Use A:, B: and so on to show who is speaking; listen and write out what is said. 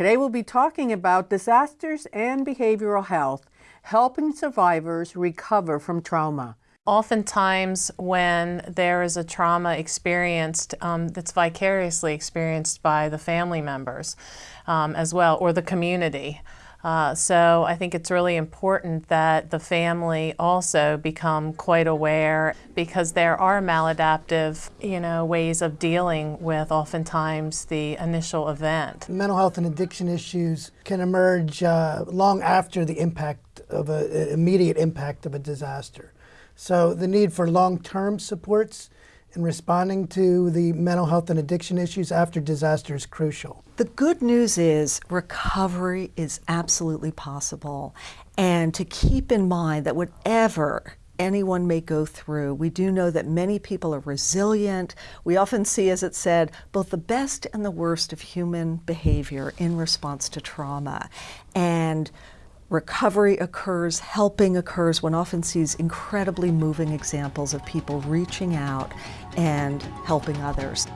A: Today we'll be talking about disasters and behavioral health, helping survivors recover from trauma.
B: Oftentimes when there is a trauma experienced um, that's vicariously experienced by the family members um, as well, or the community. Uh, so I think it's really important that the family also become quite aware because there are maladaptive, you know, ways of dealing with oftentimes the initial event.
C: Mental health and addiction issues can emerge uh, long after the impact of an immediate impact of a disaster. So the need for long-term supports in responding to the mental health and addiction issues after disaster is crucial.
D: The good news is recovery is absolutely possible. And to keep in mind that whatever anyone may go through. We do know that many people are resilient. We often see, as it said, both the best and the worst of human behavior in response to trauma. And recovery occurs, helping occurs, one often sees incredibly moving examples of people reaching out and helping others.